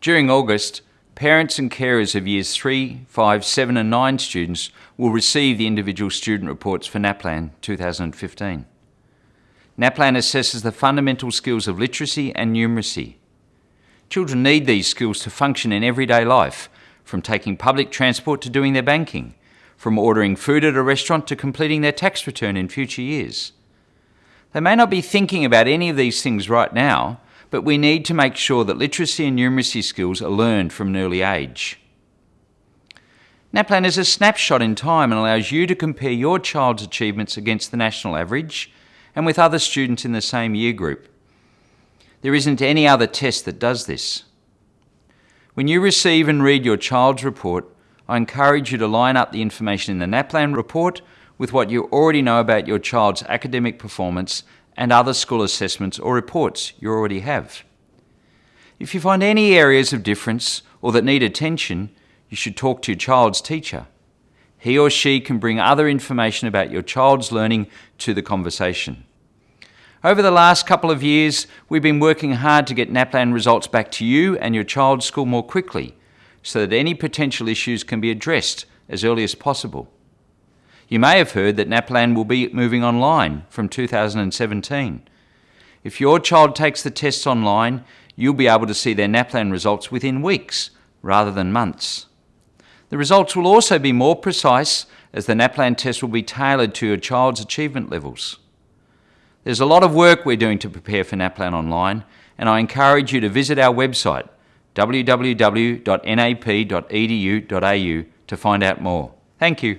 During August, parents and carers of years 3, 5, 7 and 9 students will receive the individual student reports for NAPLAN 2015. NAPLAN assesses the fundamental skills of literacy and numeracy. Children need these skills to function in everyday life, from taking public transport to doing their banking, from ordering food at a restaurant to completing their tax return in future years. They may not be thinking about any of these things right now, but we need to make sure that literacy and numeracy skills are learned from an early age. NAPLAN is a snapshot in time and allows you to compare your child's achievements against the national average and with other students in the same year group. There isn't any other test that does this. When you receive and read your child's report, I encourage you to line up the information in the NAPLAN report with what you already know about your child's academic performance and other school assessments or reports you already have. If you find any areas of difference or that need attention, you should talk to your child's teacher. He or she can bring other information about your child's learning to the conversation. Over the last couple of years, we've been working hard to get NAPLAN results back to you and your child's school more quickly so that any potential issues can be addressed as early as possible. You may have heard that NAPLAN will be moving online from 2017. If your child takes the tests online, you'll be able to see their NAPLAN results within weeks rather than months. The results will also be more precise as the NAPLAN test will be tailored to your child's achievement levels. There's a lot of work we're doing to prepare for NAPLAN online and I encourage you to visit our website www.nap.edu.au to find out more. Thank you.